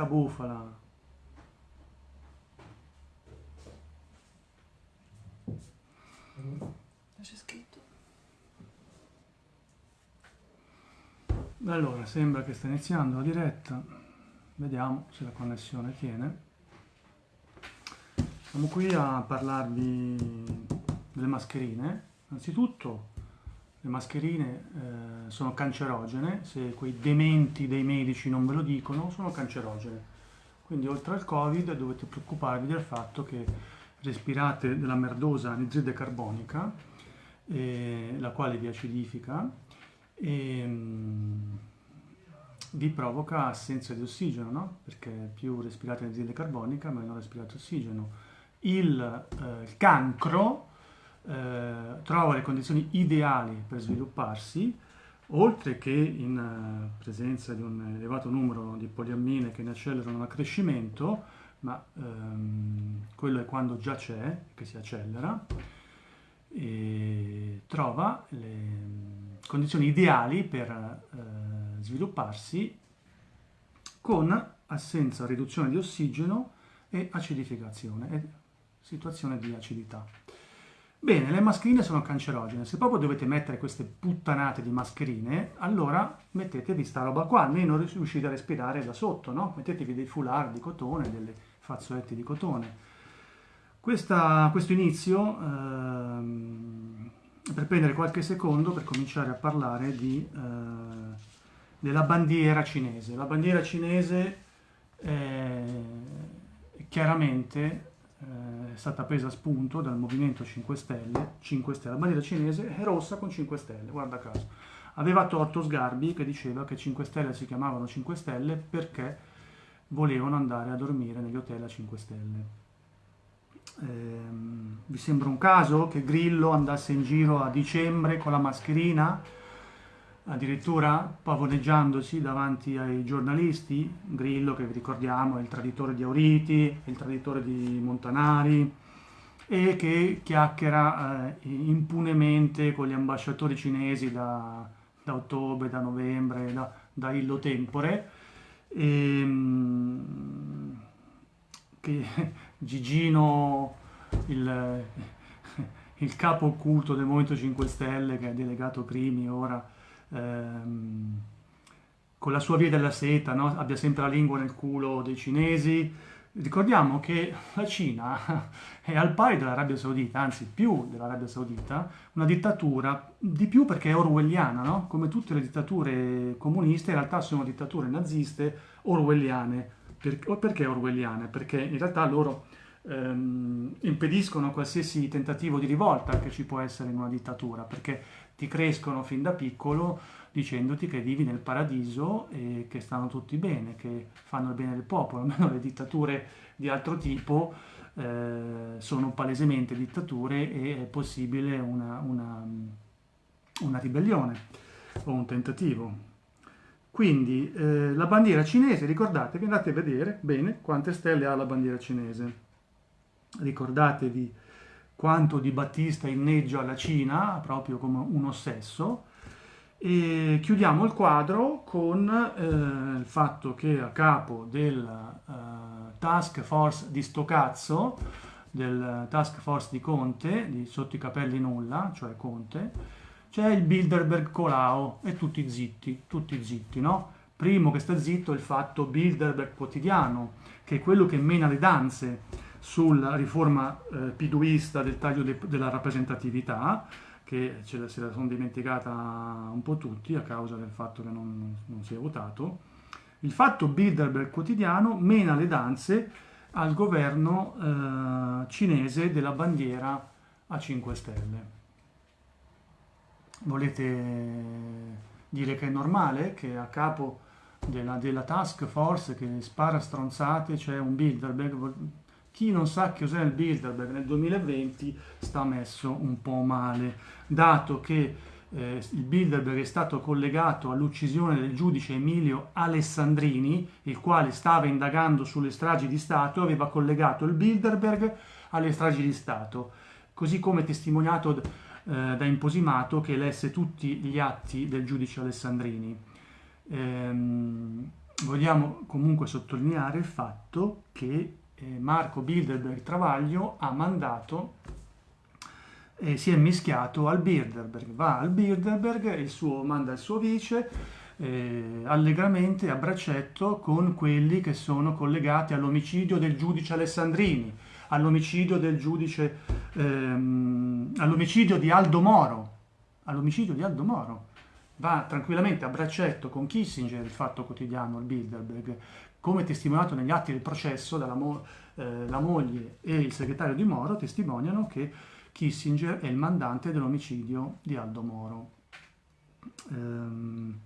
sta bufala. C'è scritto? Allora, sembra che sta iniziando la diretta. Vediamo se la connessione tiene. Siamo qui a parlarvi delle mascherine. Innanzitutto, le mascherine eh, sono cancerogene, se quei dementi dei medici non ve lo dicono, sono cancerogene. Quindi oltre al Covid dovete preoccuparvi del fatto che respirate della merdosa anidride carbonica, eh, la quale vi acidifica e mh, vi provoca assenza di ossigeno, no? perché più respirate anidride carbonica, meno respirate ossigeno. Il, eh, il cancro eh, trova le condizioni ideali per svilupparsi, oltre che in eh, presenza di un elevato numero di poliammine che ne accelerano l'accrescimento, ma ehm, quello è quando già c'è, che si accelera, e trova le condizioni ideali per eh, svilupparsi con assenza, riduzione di ossigeno e acidificazione, e situazione di acidità. Bene, le mascherine sono cancerogene, se proprio dovete mettere queste puttanate di mascherine, allora mettetevi sta roba qua, almeno riuscite a respirare da sotto, no? Mettetevi dei foulard di cotone, delle fazzoletti di cotone. Questa, questo inizio, ehm, per prendere qualche secondo per cominciare a parlare di, eh, della bandiera cinese. La bandiera cinese è chiaramente eh, è stata presa a spunto dal Movimento 5 Stelle, 5 Stelle. La bandiera cinese è rossa con 5 stelle, guarda caso. Aveva torto Sgarbi che diceva che 5 Stelle si chiamavano 5 Stelle perché volevano andare a dormire negli hotel a 5 Stelle. Eh, vi sembra un caso che Grillo andasse in giro a dicembre con la mascherina? Addirittura pavoneggiandosi davanti ai giornalisti, Grillo che vi ricordiamo è il traditore di Auriti, il traditore di Montanari e che chiacchiera eh, impunemente con gli ambasciatori cinesi da, da ottobre, da novembre, da, da illo tempore. E, ehm, che Gigino il, il capo occulto del Movimento 5 Stelle che ha delegato Crimi ora ehm, con la sua via della seta, no? abbia sempre la lingua nel culo dei cinesi. Ricordiamo che la Cina è al pari dell'Arabia Saudita, anzi più dell'Arabia Saudita, una dittatura, di più perché è orwelliana, no? come tutte le dittature comuniste, in realtà sono dittature naziste orwelliane. Per, perché orwelliane? Perché in realtà loro ehm, impediscono qualsiasi tentativo di rivolta che ci può essere in una dittatura, perché ti crescono fin da piccolo dicendoti che vivi nel paradiso e che stanno tutti bene, che fanno il bene del popolo, almeno le dittature di altro tipo eh, sono palesemente dittature e è possibile una, una, una ribellione o un tentativo. Quindi eh, la bandiera cinese, ricordatevi, andate a vedere bene quante stelle ha la bandiera cinese. Ricordatevi quanto di Battista inneggia la Cina, proprio come un ossesso. E chiudiamo il quadro con eh, il fatto che a capo del uh, task force di sto cazzo, del task force di Conte, di sotto i capelli nulla, cioè Conte, c'è il Bilderberg Colao e tutti zitti, tutti zitti, no? Primo che sta zitto è il fatto Bilderberg quotidiano, che è quello che mena le danze sulla riforma eh, piduista del taglio de della rappresentatività, che ce la, se la sono dimenticata un po' tutti a causa del fatto che non, non si è votato. Il fatto Bilderberg quotidiano mena le danze al governo eh, cinese della bandiera a 5 stelle. Volete dire che è normale che a capo della, della task force che spara stronzate c'è un Bilderberg? Chi non sa che cos'è il Bilderberg nel 2020 sta messo un po' male, dato che eh, il Bilderberg è stato collegato all'uccisione del giudice Emilio Alessandrini, il quale stava indagando sulle stragi di Stato, aveva collegato il Bilderberg alle stragi di Stato, così come testimoniato eh, da Imposimato che lesse tutti gli atti del giudice Alessandrini. Ehm, vogliamo comunque sottolineare il fatto che eh, Marco Bilderberg Travaglio ha mandato e si è mischiato al Bilderberg, va al Bilderberg, il suo, manda il suo vice eh, allegramente a braccetto con quelli che sono collegati all'omicidio del giudice Alessandrini, all'omicidio del giudice, ehm, all'omicidio di Aldo Moro, all'omicidio di Aldo Moro. Va tranquillamente a braccetto con Kissinger, il fatto quotidiano, il Bilderberg, come testimoniato negli atti del processo, mo- eh, la moglie e il segretario di Moro testimoniano che Kissinger è il mandante dell'omicidio di Aldo Moro. Ehm,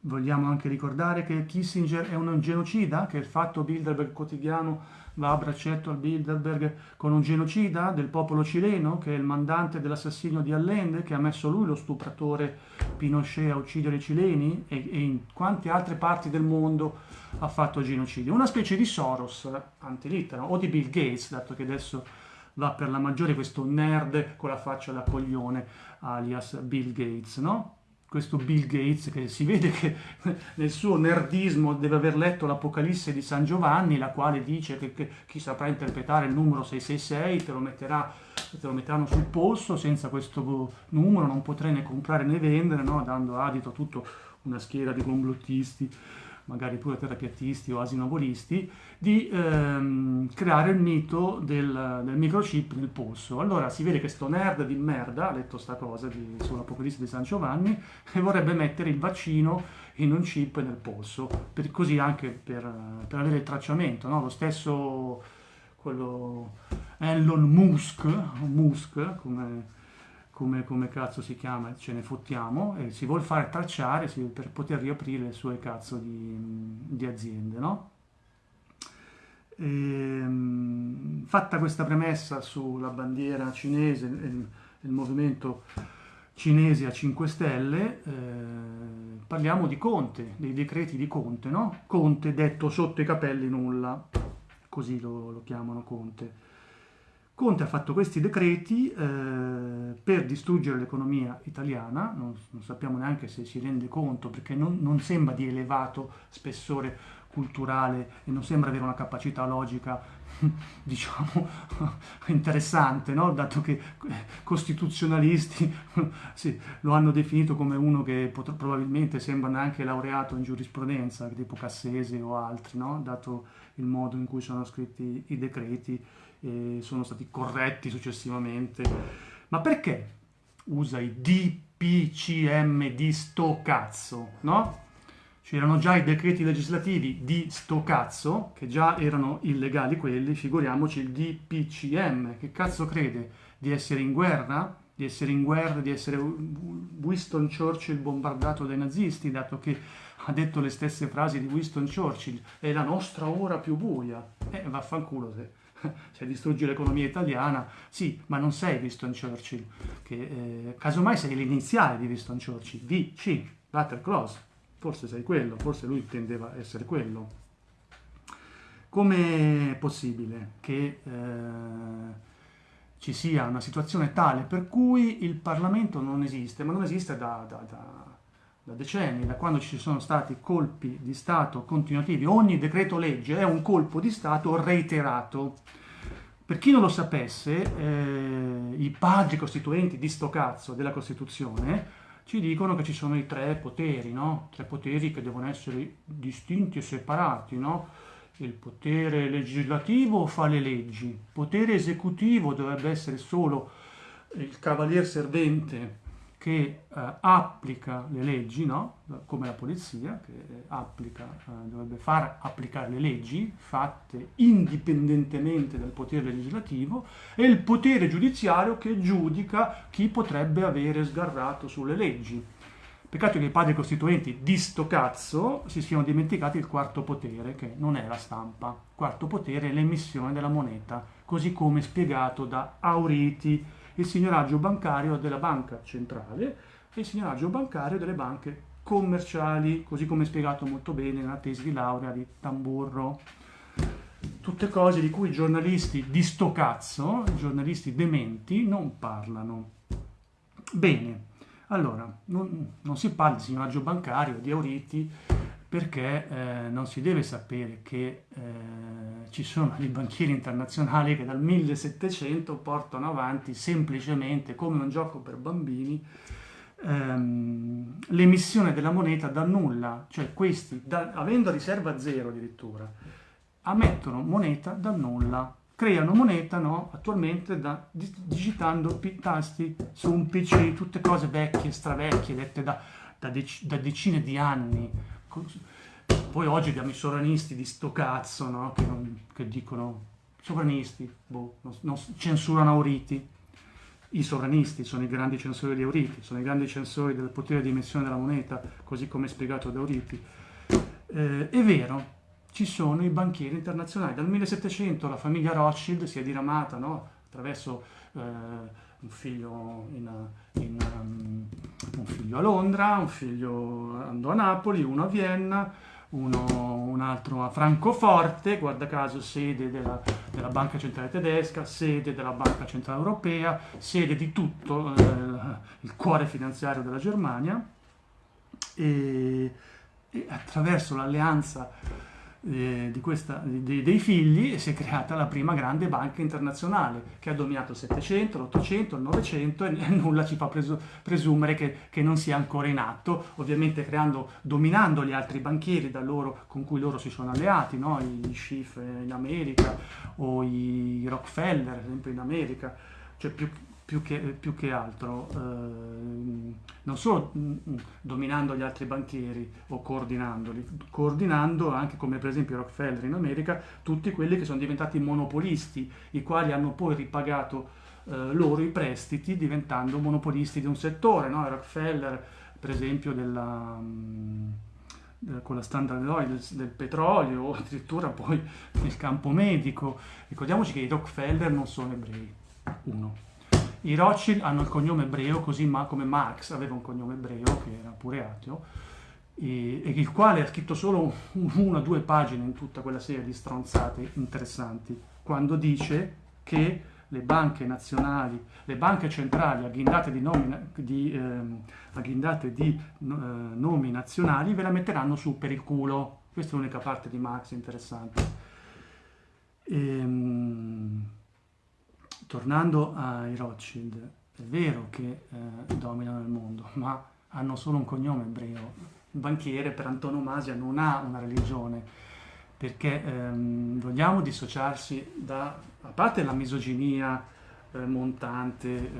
vogliamo anche ricordare che Kissinger è un genocida, che il fatto Bilderberg quotidiano va a braccetto al Bilderberg con un genocida del popolo cileno, che è il mandante dell'assassinio di Allende, che ha messo lui lo stupratore Pinochet a uccidere i cileni e, e in quante altre parti del mondo ha fatto genocidio. Una specie di Soros antilitera o di Bill Gates, dato che adesso va per la maggiore questo nerd con la faccia da coglione alias Bill Gates, no? Questo Bill Gates che si vede che nel suo nerdismo deve aver letto l'Apocalisse di San Giovanni, la quale dice che, che chi saprà interpretare il numero 666 te lo, metterà, te lo metteranno sul polso, senza questo numero non potrai né comprare né vendere, no? dando adito a tutta una schiera di complottisti magari pure terapiatisti o asinovolisti, di ehm, creare il mito del, del, microchip nel polso. Allora si vede che sto nerd di merda ha letto sta cosa di, sull'Apocalisse di San Giovanni e vorrebbe mettere il vaccino in un chip nel polso, per, così anche per, per, avere il tracciamento. No? Lo stesso quello Elon Musk, Musk come come, come, cazzo si chiama, ce ne fottiamo, e si vuole fare tracciare si, per poter riaprire le sue cazzo di, di aziende, no? E, ehm, fatta questa premessa sulla bandiera cinese, il, il movimento cinese a 5 Stelle, eh, parliamo di Conte, dei decreti di Conte, no? Conte detto sotto i capelli nulla, così lo, lo chiamano Conte. Conte ha fatto questi decreti eh, per distruggere l'economia italiana, non, non, sappiamo neanche se si rende conto perché non, non, sembra di elevato spessore culturale e non sembra avere una capacità logica, diciamo, interessante, no? dato che eh, costituzionalisti sì, lo hanno definito come uno che probabilmente sembra neanche laureato in giurisprudenza, tipo Cassese o altri, no? dato il modo in cui sono scritti i decreti e sono stati corretti successivamente. Ma perché usa i DPCM di sto cazzo, no? C'erano già i decreti legislativi di sto cazzo, che già erano illegali quelli, figuriamoci il DPCM. Che cazzo crede? Di essere in guerra? Di essere in guerra, di essere Winston Churchill bombardato dai nazisti, dato che ha detto le stesse frasi di Winston Churchill, è la nostra ora più buia. Eh, vaffanculo se distruggi l'economia italiana, sì, ma non sei Winston Churchill, che eh, casomai sei l'iniziale di Winston Churchill, VC, Walter Close, forse sei quello, forse lui tendeva a essere quello. Come è possibile che eh, ci sia una situazione tale per cui il Parlamento non esiste, ma non esiste da, da, da da decenni, da quando ci sono stati colpi di Stato continuativi, ogni decreto legge è un colpo di Stato reiterato. Per chi non lo sapesse, eh, i padri costituenti di sto cazzo della Costituzione ci dicono che ci sono i tre poteri, no? Tre poteri che devono essere distinti e separati, no? Il potere legislativo fa le leggi, il potere esecutivo dovrebbe essere solo il cavalier servente che eh, applica le leggi, no? come la polizia, che applica, eh, dovrebbe far applicare le leggi fatte indipendentemente dal potere legislativo, e il potere giudiziario che giudica chi potrebbe avere sgarrato sulle leggi. Peccato che i padri costituenti di sto cazzo si siano dimenticati il quarto potere, che non è la stampa. Il quarto potere è l'emissione della moneta, così come spiegato da Auriti, il signoraggio bancario della banca centrale e il signoraggio bancario delle banche commerciali, così come spiegato molto bene nella tesi di laurea di Tamburro. Tutte cose di cui i giornalisti di sto cazzo, i giornalisti dementi, non parlano. Bene, allora, non, non si parla di signoraggio bancario, di Auriti, perché eh, non si deve sapere che eh, ci sono dei banchieri internazionali che dal 1700 portano avanti semplicemente come un gioco per bambini ehm, l'emissione della moneta da nulla, cioè questi, da, avendo riserva zero addirittura, ammettono moneta da nulla, creano moneta no, attualmente da, digitando tasti su un PC, tutte cose vecchie, stravecchie, dette da, da, dec da decine di anni poi oggi abbiamo i sovranisti di sto cazzo, no? che, non, che, dicono sovranisti, boh, non, non, censurano Auriti. I sovranisti sono i grandi censori di Auriti, sono i grandi censori del potere di emissione della moneta, così come spiegato da Auriti. Eh, è vero, ci sono i banchieri internazionali. Dal 1700 la famiglia Rothschild si è diramata no? attraverso eh, un, figlio in, in, um, un figlio a Londra, un figlio andò a Napoli, uno a Vienna, uno, un altro a Francoforte, guarda caso sede della, della, Banca Centrale Tedesca, sede della Banca Centrale Europea, sede di tutto eh, il cuore finanziario della Germania. E, e attraverso l'alleanza eh, questa, di, dei figli si è creata la prima grande banca internazionale che ha dominato il 700, l'800, il 900 e, nulla ci fa presu, presumere che, che, non sia ancora in atto, ovviamente creando, dominando gli altri banchieri loro, con cui loro si sono alleati, no? i Schiff in America o i Rockefeller, esempio in America, cioè più, più che, più che altro, eh, non solo mm, mm, dominando gli altri banchieri o coordinandoli, coordinando anche come per esempio Rockefeller in America, tutti quelli che sono diventati monopolisti, i quali hanno poi ripagato eh, loro i prestiti diventando monopolisti di un settore, no? Rockefeller per esempio della... Mm, con la Standard Oil del, petrolio o addirittura poi nel campo medico. Ricordiamoci che i Rockefeller non sono ebrei, uno. I Rothschild hanno il cognome ebreo, così come Marx aveva un cognome ebreo, che era pure ateo, e, e il quale ha scritto solo una o due pagine in tutta quella serie di stronzate interessanti, quando dice che le banche nazionali, le banche centrali agghindate di nomi, di, eh, agghindate di eh, nomi nazionali ve la metteranno su per il culo. Questa è l'unica parte di Marx interessante. Ehm, tornando ai Rothschild, è vero che eh, dominano il mondo, ma hanno solo un cognome ebreo. Il banchiere per antonomasia non ha una religione, perché ehm, vogliamo dissociarsi da, a parte la misoginia eh, montante, eh,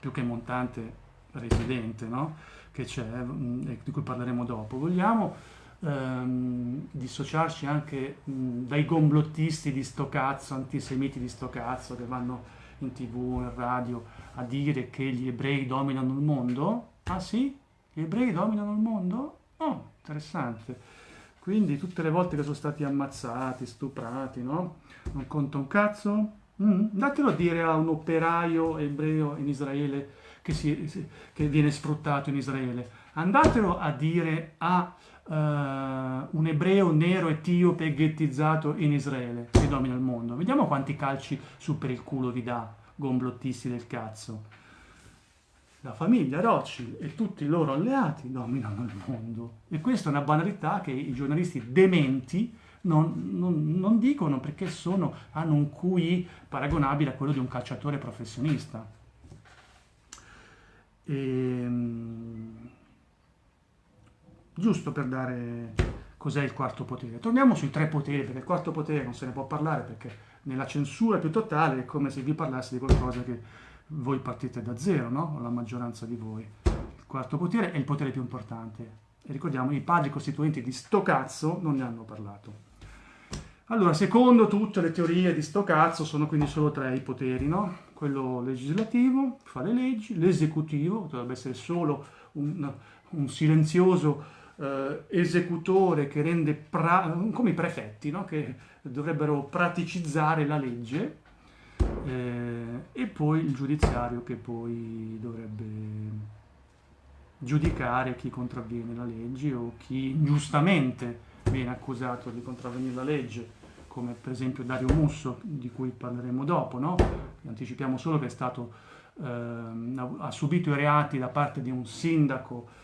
più che montante, residente, no? che c'è, e di cui parleremo dopo, vogliamo ehm, dissociarci anche mh, dai gomblottisti di sto cazzo, antisemiti di sto cazzo, che vanno in tv, in radio, a dire che gli ebrei dominano il mondo? Ah sì? Gli ebrei dominano il mondo? Oh, interessante. Quindi tutte le volte che sono stati ammazzati, stuprati, no? Non conta un cazzo? Mm, datelo a dire a un operaio ebreo in Israele che, si, che viene sfruttato in Israele. Andatelo a dire a uh, un ebreo nero etiope ghettizzato in Israele che domina il mondo. Vediamo quanti calci su per il culo vi dà, gomblottisti del cazzo. La famiglia Rothschild e tutti i loro alleati dominano il mondo. E questa è una banalità che i giornalisti dementi non, non, non dicono perché sono, hanno un QI paragonabile a quello di un calciatore professionista. Ehm, giusto per dare cos'è il quarto potere. Torniamo sui tre poteri, perché il quarto potere non se ne può parlare, perché nella censura più totale è come se vi parlassi di qualcosa che voi partite da zero, no? la maggioranza di voi. Il quarto potere è il potere più importante. E ricordiamo, i padri costituenti di sto cazzo non ne hanno parlato. Allora, secondo tutte le teorie di sto cazzo, sono quindi solo tre i poteri, no? Quello legislativo, fa le leggi, l'esecutivo, dovrebbe essere solo un, un silenzioso eh, esecutore che rende, pra- come i prefetti, no? che dovrebbero praticizzare la legge, eh, e poi il giudiziario che poi dovrebbe giudicare chi contravviene la legge o chi giustamente viene accusato di contravvenire la legge, come per esempio Dario Musso, di cui parleremo dopo. No? Anticipiamo solo che è stato, eh, ha subito i reati da parte di un sindaco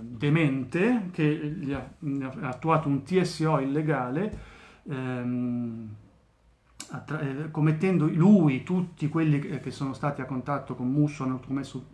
demente che gli ha, ha, attuato un TSO illegale ehm, eh, commettendo lui, tutti quelli che sono stati a contatto con Musso hanno commesso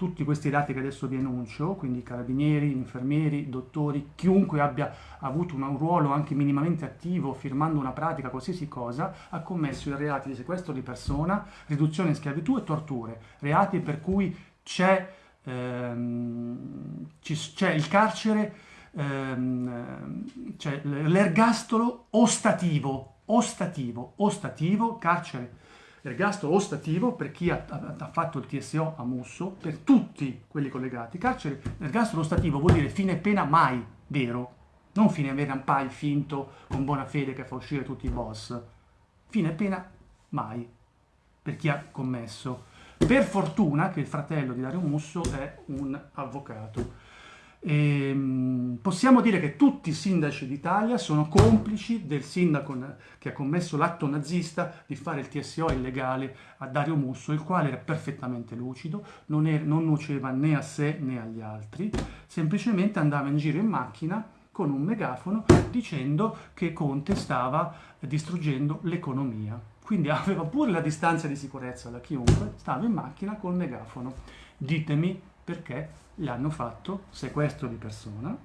tutti questi dati che adesso vi enuncio, quindi carabinieri, infermieri, dottori, chiunque abbia avuto un ruolo anche minimamente attivo firmando una pratica, qualsiasi cosa, ha commesso i reati di sequestro di persona, riduzione in schiavitù e torture, reati per cui c'è, ehm, c'è il carcere, ehm, c'è l'ergastolo ostativo, ostativo, ostativo, carcere ergastolo ostativo per chi ha, ha, fatto il TSO a Musso, per tutti quelli collegati. Carcere, ergastolo ostativo vuol dire fine pena mai vero, non fine pena pai finto con buona fede che fa uscire tutti i boss. Fine pena mai per chi ha commesso. Per fortuna che il fratello di Dario Musso è un avvocato e, ehm, possiamo dire che tutti i sindaci d'Italia sono complici del sindaco che ha commesso l'atto nazista di fare il TSO illegale a Dario Musso, il quale era perfettamente lucido, non, era, non nuoceva né a sé né agli altri, semplicemente andava in giro in macchina con un megafono dicendo che Conte stava distruggendo l'economia. Quindi aveva pure la distanza di sicurezza da chiunque, stava in macchina col megafono. Ditemi perché gli hanno fatto sequestro di persona,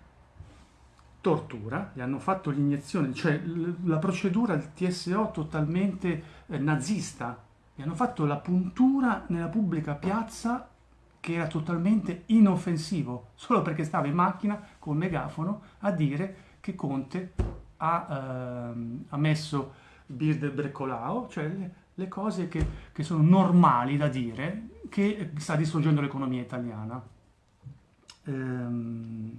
tortura, gli hanno fatto l'iniezione, cioè la procedura il TSO totalmente eh, nazista, gli hanno fatto la puntura nella pubblica piazza che era totalmente inoffensivo, solo perché stava in macchina col megafono a dire che Conte ha, ehm, ha messo bir del Breccolao, cioè le, le cose che, che sono normali da dire, che sta distruggendo l'economia italiana. Ehm,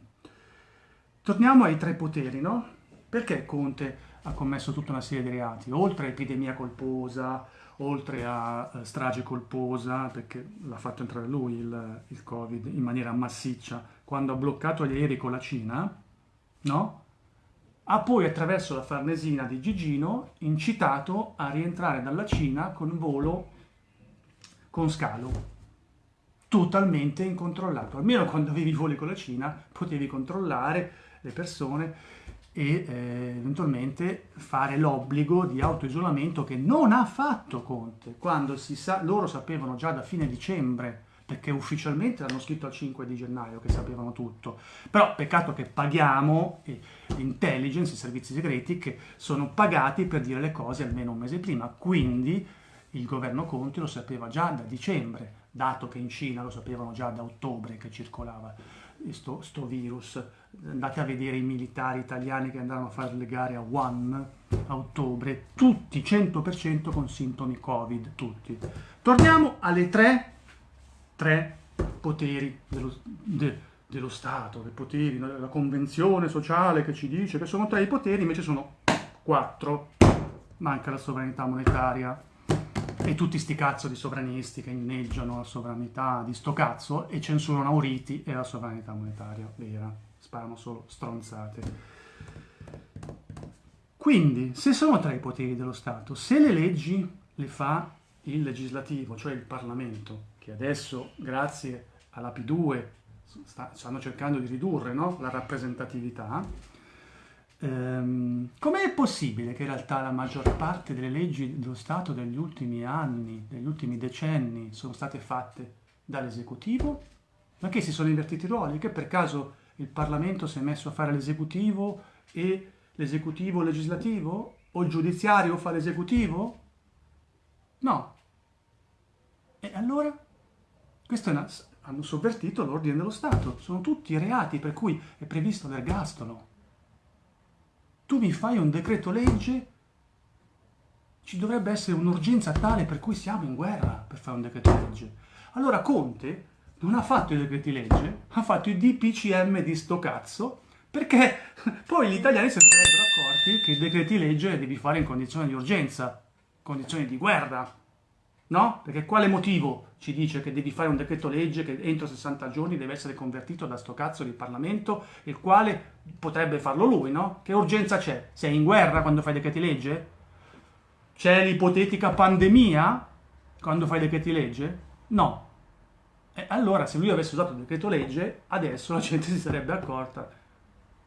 torniamo ai tre poteri, no? Perché Conte ha commesso tutta una serie di reati, oltre a epidemia colposa, oltre a uh, strage colposa, perché l'ha fatto entrare lui il, il, Covid in maniera massiccia, quando ha bloccato gli aerei con la Cina, no? Ha poi attraverso la Farnesina di Gigino incitato a rientrare dalla Cina con volo con scalo totalmente incontrollato. Almeno quando avevi i voli con la Cina potevi controllare le persone e eh, eventualmente fare l'obbligo di autoisolamento che non ha fatto Conte, quando sa- loro sapevano già da fine dicembre, perché ufficialmente l'hanno scritto al 5 di gennaio che sapevano tutto. Però peccato che paghiamo eh, l'intelligence, i servizi segreti che sono pagati per dire le cose almeno un mese prima. Quindi il governo Conte lo sapeva già da dicembre, dato che in Cina lo sapevano già da ottobre che circolava sto, sto virus. Andate a vedere i militari italiani che andavano a fare le gare a Wuhan a ottobre, tutti 100% con sintomi Covid, tutti. Torniamo alle tre, tre poteri dello, de, dello Stato, i poteri, la convenzione sociale che ci dice che sono tre i poteri, invece sono quattro. Manca la sovranità monetaria, e tutti sti cazzo di sovranisti che inneggiano la sovranità di sto cazzo e censurano Auriti e la sovranità monetaria vera. Sparano solo stronzate. Quindi, se sono tre i poteri dello Stato, se le leggi le fa il legislativo, cioè il Parlamento, che adesso, grazie alla P2, sta, stanno cercando di ridurre no? la rappresentatività, Ehm, com'è possibile che in realtà la maggior parte delle leggi dello Stato degli ultimi anni, degli ultimi decenni, sono state fatte dall'esecutivo? Ma che si sono invertiti i ruoli? Che per caso il Parlamento si è messo a fare l'esecutivo e l'esecutivo legislativo? O il giudiziario fa l'esecutivo? No. E allora? Questo una, hanno sovvertito l'ordine dello Stato. Sono tutti reati per cui è previsto l'ergastolo tu mi fai un decreto legge, ci dovrebbe essere un'urgenza tale per cui siamo in guerra per fare un decreto legge. Allora Conte non ha fatto i decreti legge, ha fatto i DPCM di sto cazzo, perché poi gli italiani si sarebbero accorti che i decreti legge li devi fare in condizioni di urgenza, condizioni di guerra. No? Perché quale motivo ci dice che devi fare un decreto legge che entro 60 giorni deve essere convertito da sto cazzo di Parlamento, il quale potrebbe farlo lui, no? Che urgenza c'è? Sei in guerra quando fai decreti legge? C'è l'ipotetica pandemia quando fai decreti legge? No. E allora se lui avesse usato il decreto legge, adesso la gente si sarebbe accorta,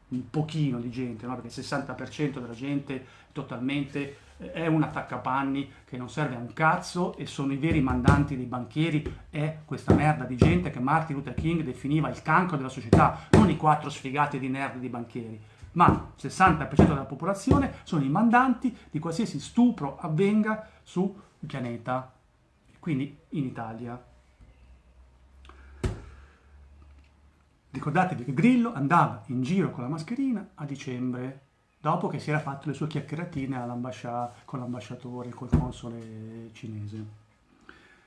un pochino di gente, no? perché il 60% della gente totalmente eh, è un attaccapanni che non serve a un cazzo e sono i veri mandanti dei banchieri, è questa merda di gente che Martin Luther King definiva il cancro della società, non i quattro sfigati di nerd di banchieri, ma il 60% della popolazione sono i mandanti di qualsiasi stupro avvenga sul pianeta, quindi in Italia. Ricordatevi che Grillo andava in giro con la mascherina a dicembre, dopo che si era fatto le sue chiacchieratine con l'ambasciatore, col console cinese.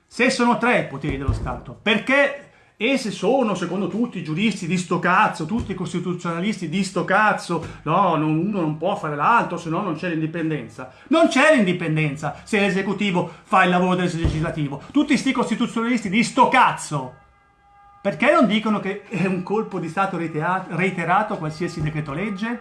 Se sono tre i poteri dello Stato, perché esse sono, secondo tutti i giuristi di sto cazzo, tutti i costituzionalisti di sto cazzo, no, non, uno non può fare l'altro, se no non c'è l'indipendenza. Non c'è l'indipendenza se l'esecutivo fa il lavoro del legislativo. Tutti sti costituzionalisti di sto cazzo perché non dicono che è un colpo di Stato reiterato qualsiasi decreto legge?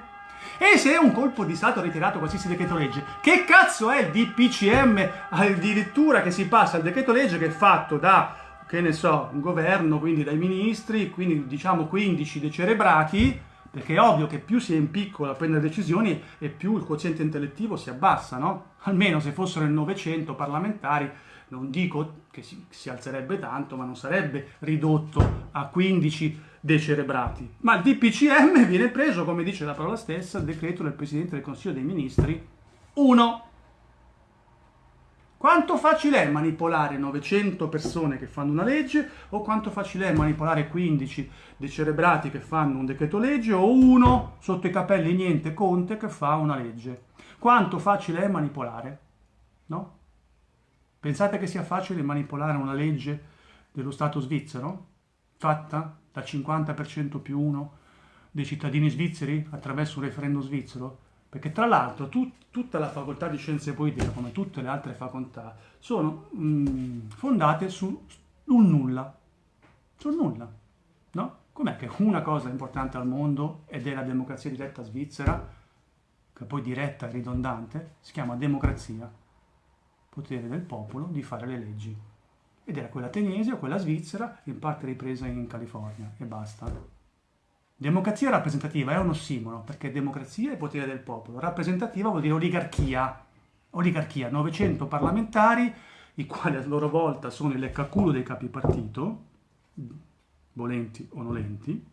E se è un colpo di Stato reiterato qualsiasi decreto legge, che cazzo è il DPCM addirittura che si passa al decreto legge che è fatto da, che ne so, un governo, quindi dai ministri, quindi diciamo 15 decerebrati, perché è ovvio che più si è in piccolo a prendere decisioni e più il quoziente intellettivo si abbassa, no? Almeno se fossero il 900 parlamentari non dico che si, si, alzerebbe tanto, ma non sarebbe ridotto a 15 decerebrati. Ma il DPCM viene preso, come dice la parola stessa, il decreto del Presidente del Consiglio dei Ministri 1. Quanto facile è manipolare 900 persone che fanno una legge o quanto facile è manipolare 15 decerebrati che fanno un decreto legge o uno sotto i capelli niente Conte che fa una legge? Quanto facile è manipolare? No? Pensate che sia facile manipolare una legge dello Stato svizzero, fatta dal 50% più uno dei cittadini svizzeri attraverso un referendum svizzero? Perché tra l'altro tut, tutta la facoltà di scienze politiche, come tutte le altre facoltà, sono mh, mm, fondate su un nulla. Sul nulla, no? Com'è che una cosa importante al mondo ed è la democrazia diretta svizzera, che poi diretta e ridondante, si chiama democrazia potere del popolo di fare le leggi. Ed era quella ateniese o quella svizzera, in parte ripresa in California, e basta. Democrazia rappresentativa è un ossimoro, perché democrazia è potere del popolo. Rappresentativa vuol dire oligarchia. Oligarchia, 900 parlamentari, i quali a loro volta sono il leccaculo dei capi partito, volenti o nolenti,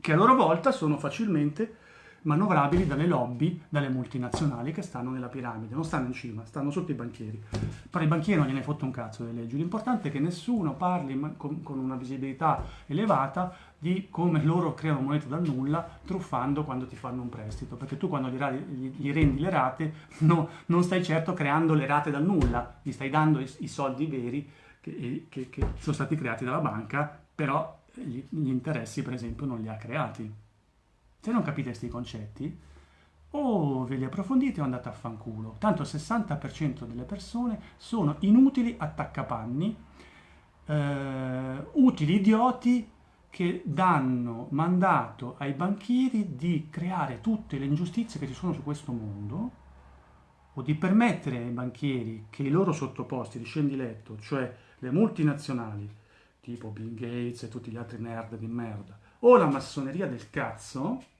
che a loro volta sono facilmente manovrabili dalle lobby, dalle multinazionali che stanno nella piramide, non stanno in cima, stanno sotto i banchieri. Però i banchieri non gliene fotte un cazzo delle leggi, l'importante è che nessuno parli con, con una visibilità elevata di come loro creano monete dal nulla truffando quando ti fanno un prestito, perché tu quando gli, gli rendi le rate no, non stai certo creando le rate dal nulla, gli stai dando i, i soldi veri che, che, che, sono stati creati dalla banca, però gli, gli interessi per esempio non li ha creati. Se non capite questi concetti, o ve li approfondite o andate a fanculo. Tanto il 60% delle persone sono inutili attaccapanni, eh, utili idioti che danno mandato ai banchieri di creare tutte le ingiustizie che ci sono su questo mondo o di permettere ai banchieri che i loro sottoposti di scendiletto, cioè le multinazionali, tipo Bill Gates e tutti gli altri nerd di merda, o la massoneria del cazzo,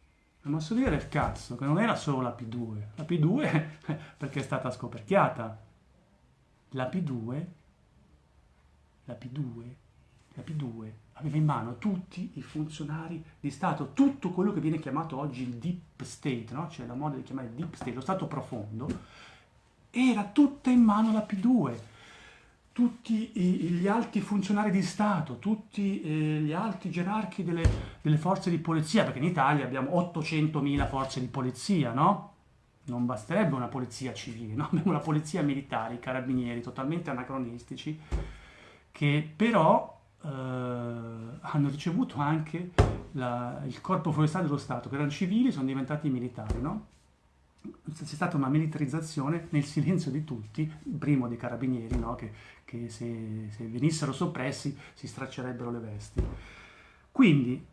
la massoneria del cazzo, che non era solo la P2, la P2 perché è stata scoperchiata, la P2, la P2, la P2 aveva in mano tutti i funzionari di Stato, tutto quello che viene chiamato oggi il deep state, no? c'è la moda di chiamare deep state, lo Stato profondo, era tutta in mano la P2 tutti gli alti funzionari di Stato, tutti eh, gli alti gerarchi delle, delle, forze di polizia, perché in Italia abbiamo 800.000 forze di polizia, no? Non basterebbe una polizia civile, no? Abbiamo una polizia militare, i carabinieri, totalmente anacronistici, che però eh, hanno ricevuto anche la, il corpo forestale dello Stato, che erano civili, sono diventati militari, no? C'è stata una militarizzazione nel silenzio di tutti, primo dei carabinieri, no? che, che se, se, venissero soppressi si straccerebbero le vesti. Quindi,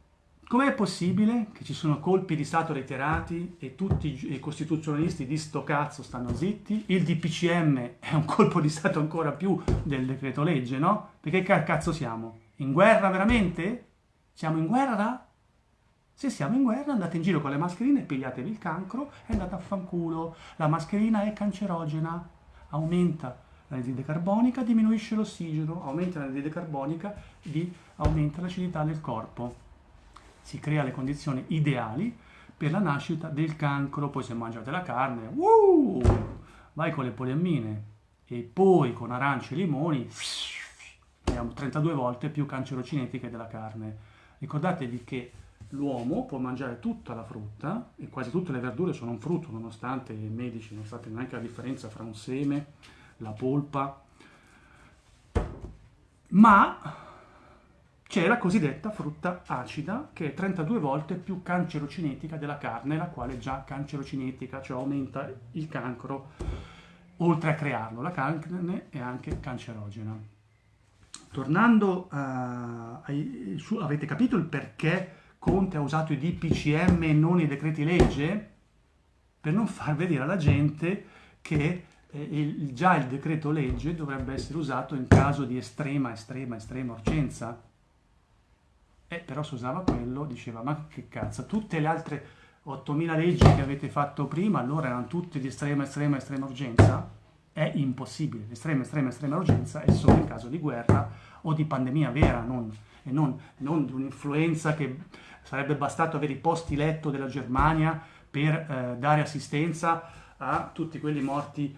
com'è possibile che ci sono colpi di Stato reiterati e tutti i costituzionalisti di sto cazzo stanno zitti? Il DPCM è un colpo di Stato ancora più del decreto legge, no? Perché che cazzo siamo? In guerra veramente? Siamo in guerra? Se siamo in guerra andate in giro con le mascherine, pigliatevi il cancro e andate a fanculo. La mascherina è cancerogena, aumenta l'anidride carbonica, diminuisce l'ossigeno, aumenta l'anidride carbonica, di, aumenta l'acidità del corpo. Si crea le condizioni ideali per la nascita del cancro, poi se mangiate la carne, uh, vai con le poliammine e poi con arance e limoni, abbiamo 32 volte più cancerocinetiche della carne. Ricordatevi che l'uomo può mangiare tutta la frutta e quasi tutte le verdure sono un frutto, nonostante i medici non sappiano neanche la differenza fra un seme, la polpa, ma c'è la cosiddetta frutta acida che è 32 volte più cancerocinetica della carne, la quale è già cancerocinetica, cioè aumenta il cancro oltre a crearlo. La carne è anche cancerogena. Tornando a, ai, su, avete capito il perché Conte ha usato i DPCM e non i decreti legge? Per non far vedere alla gente che eh, il, già il decreto legge dovrebbe essere usato in caso di estrema, estrema, estrema urgenza eh, però se usava quello diceva, ma che cazzo, tutte le altre 8.000 leggi che avete fatto prima, allora erano tutte di estrema, estrema, estrema urgenza? È impossibile. L'estrema, estrema, estrema urgenza è solo in caso di guerra o di pandemia vera, non, e non, non di un'influenza che sarebbe bastato avere i posti letto della Germania per eh, dare assistenza a tutti quelli morti,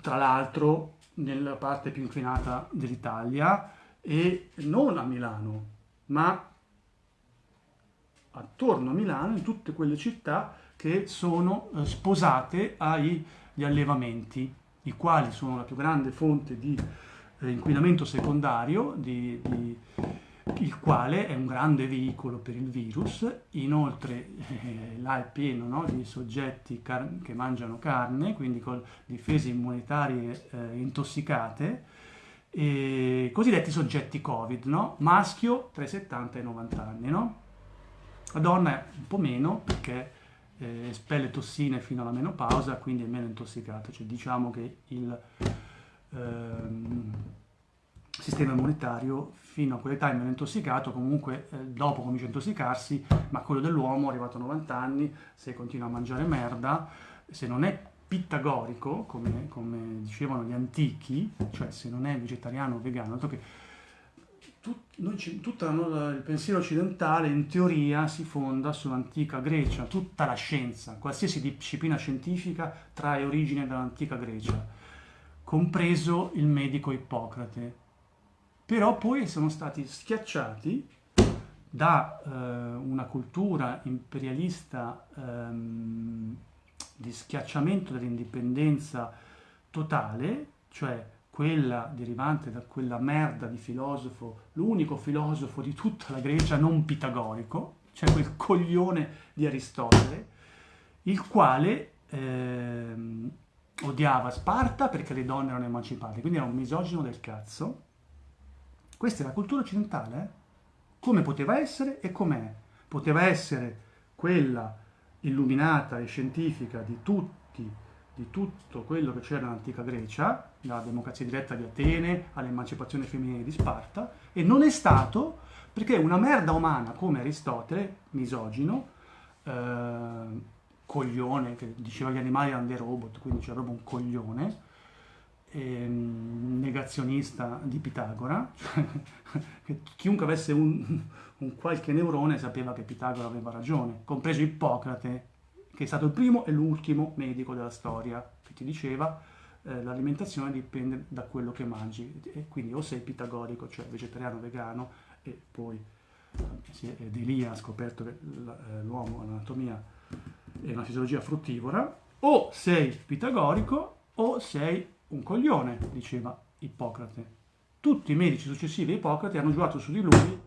tra l'altro, nella parte più inclinata dell'Italia e non a Milano, ma attorno a Milano, in tutte quelle città che sono eh, sposate agli allevamenti, i quali sono la più grande fonte di eh, inquinamento secondario, di, di, il quale è un grande veicolo per il virus. Inoltre eh, là è pieno no, di soggetti che mangiano carne, quindi con difese immunitarie eh, intossicate, e cosiddetti soggetti Covid, no? maschio tra i 70 e i 90 anni. No? La donna un po' meno perché eh, espelle tossine fino alla menopausa, quindi è meno intossicata. Cioè, diciamo che il ehm, sistema immunitario fino a quell'età è meno intossicato, comunque eh, dopo comincia a intossicarsi, ma quello dell'uomo arrivato a 90 anni, se continua a mangiare merda, se non è pitagorico, come, come dicevano gli antichi, cioè se non è vegetariano o vegano, dato che tutto il pensiero occidentale in teoria si fonda sull'antica Grecia, tutta la scienza, qualsiasi disciplina scientifica trae origine dall'antica Grecia, compreso il medico Ippocrate. Però poi sono stati schiacciati da eh, una cultura imperialista ehm, di schiacciamento dell'indipendenza totale, cioè quella derivante da quella merda di filosofo, l'unico filosofo di tutta la Grecia non pitagorico, cioè quel coglione di Aristotele, il quale ehm, odiava Sparta perché le donne erano emancipate, quindi era un misogino del cazzo. Questa è la cultura occidentale, come poteva essere e com'è. Poteva essere quella illuminata e scientifica di tutti di tutto quello che c'era nell'antica Grecia, dalla democrazia diretta di Atene all'emancipazione femminile di Sparta, e non è stato perché una merda umana come Aristotele, misogino, eh, coglione, che diceva gli animali erano dei robot, quindi c'era proprio un coglione, ehm, negazionista di Pitagora, cioè, chiunque avesse un, un qualche neurone sapeva che Pitagora aveva ragione, compreso Ippocrate, che è stato il primo e l'ultimo medico della storia, che ti diceva eh, l'alimentazione dipende da quello che mangi, e quindi o sei pitagorico, cioè vegetariano, vegano, e poi sì, Delia ha scoperto che eh, l'uomo ha un'anatomia e una fisiologia fruttivora, o sei pitagorico o sei un coglione, diceva Ippocrate. Tutti i medici successivi a Ippocrate hanno giurato su di lui,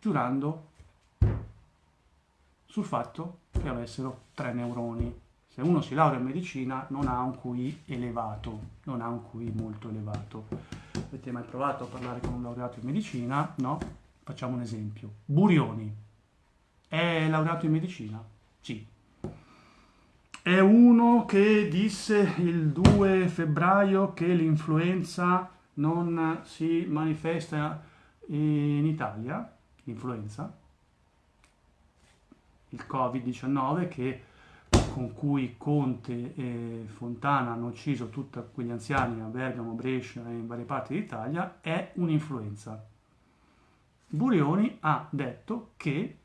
giurando sul fatto che avessero tre neuroni. Se uno si laurea in medicina non ha un QI elevato, non ha un QI molto elevato. Avete mai provato a parlare con un laureato in medicina? No? Facciamo un esempio. Burioni. È laureato in medicina? Sì. È uno che disse il 2 febbraio che l'influenza non si manifesta in Italia, l'influenza, il Covid-19 che con cui Conte e Fontana hanno ucciso tutti quegli anziani a Bergamo, Brescia e in varie parti d'Italia, è un'influenza. Burioni ha detto che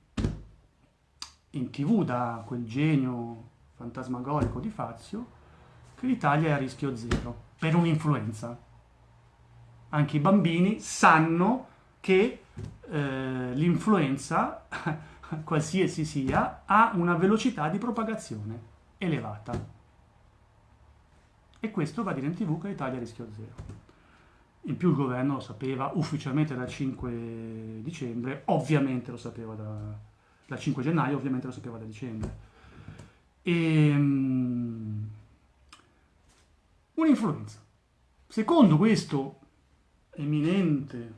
in tv da quel genio fantasmagorico di Fazio che l'Italia è a rischio zero per un'influenza. Anche i bambini sanno che eh, l'influenza qualsiasi sia, ha una velocità di propagazione elevata. E questo va a dire in tv che l'Italia è a rischio zero. In più il governo lo sapeva ufficialmente dal 5 dicembre, ovviamente lo sapeva da, dal 5 gennaio, ovviamente lo sapeva da dicembre. E, um, un'influenza. Secondo questo eminente,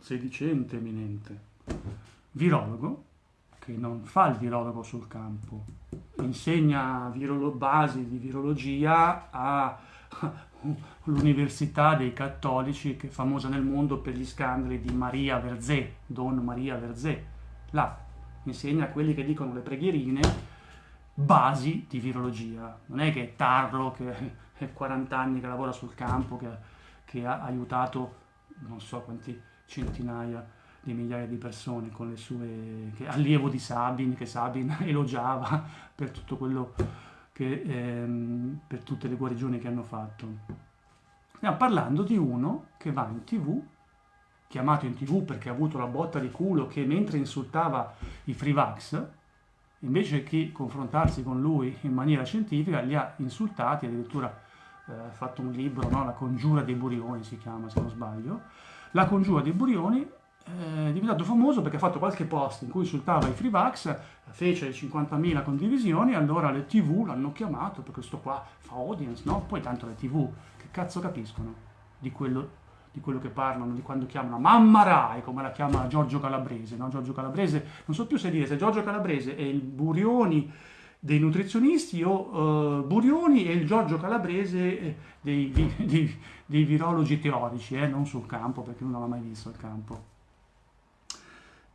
sedicente eminente virologo, che non fa il virologo sul campo, insegna virolo- basi di virologia all'Università dei Cattolici, che è famosa nel mondo per gli scandali di Maria Verzé, Don Maria Verzé. Là insegna a quelli che dicono le preghierine basi di virologia. Non è che è Tarro, che è 40 anni che lavora sul campo, che, che ha aiutato non so quanti centinaia di migliaia di persone con le sue che, allievo di Sabin che Sabin elogiava per tutto quello che ehm, per tutte le guarigioni che hanno fatto stiamo parlando di uno che va in tv chiamato in tv perché ha avuto la botta di culo che mentre insultava i free vax invece che confrontarsi con lui in maniera scientifica li ha insultati addirittura ha eh, fatto un libro no? la congiura dei burioni si chiama se non sbaglio la congiura dei burioni è diventato famoso perché ha fatto qualche post in cui insultava i Freevax, fece 50.000 condivisioni, allora le tv l'hanno chiamato perché questo qua fa audience, no? Poi tanto le tv, che cazzo capiscono di quello, di quello che parlano, di quando chiamano Mamma Rai, come la chiama Giorgio Calabrese, no? Giorgio Calabrese, non so più se dire se Giorgio Calabrese è il Burioni dei nutrizionisti o uh, Burioni e il Giorgio Calabrese eh, dei, dei, dei virologi teorici, eh? non sul campo perché non l'ha mai visto il campo.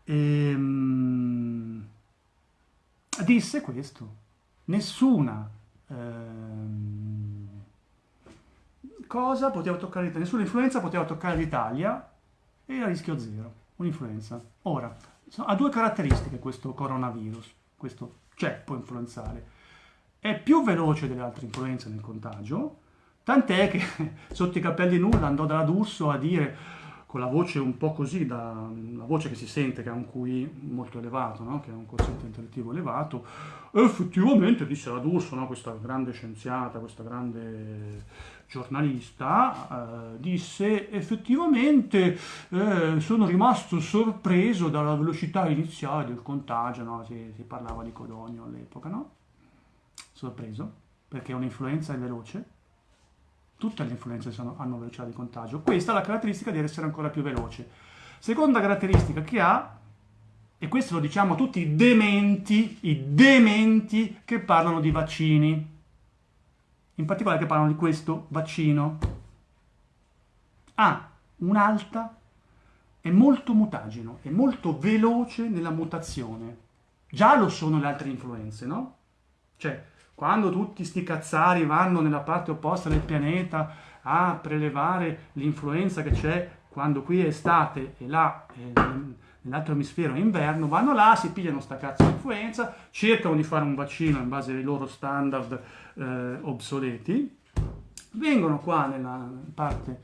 E, um, disse questo, nessuna ehm, cosa poteva toccare l'Italia, nessuna influenza poteva toccare l'Italia e a rischio zero, un'influenza. Ora, ha due caratteristiche questo coronavirus, questo può influenzare. È più veloce delle altre influenze nel contagio, tant'è che sotto i capelli nulla andò da D'Urso a dire con la voce un po' così, da, la voce che si sente che ha un QI molto elevato, no? che ha un quoziente intellettivo elevato, effettivamente disse la D'Urso, no? questa grande scienziata, questa grande giornalista, eh, disse effettivamente eh, sono rimasto sorpreso dalla velocità iniziale del contagio, no? si, si, parlava di Codonio all'epoca, no? Sorpreso, perché un'influenza è veloce, Tutte le influenze sono, hanno velocità di contagio. Questa è la caratteristica di essere ancora più veloce. Seconda caratteristica che ha, e questo lo diciamo a tutti i dementi, i dementi che parlano di vaccini, in particolare che parlano di questo vaccino, ha un'alta, è molto mutageno, è molto veloce nella mutazione. Già lo sono le altre influenze, no? Cioè, quando tutti sti cazzari vanno nella parte opposta del pianeta a prelevare l'influenza che c'è quando qui è estate e là eh, nell'altro emisfero è inverno, vanno là, si pigliano sta cazzo di influenza, cercano di fare un vaccino in base ai loro standard eh, obsoleti, vengono qua nella, parte,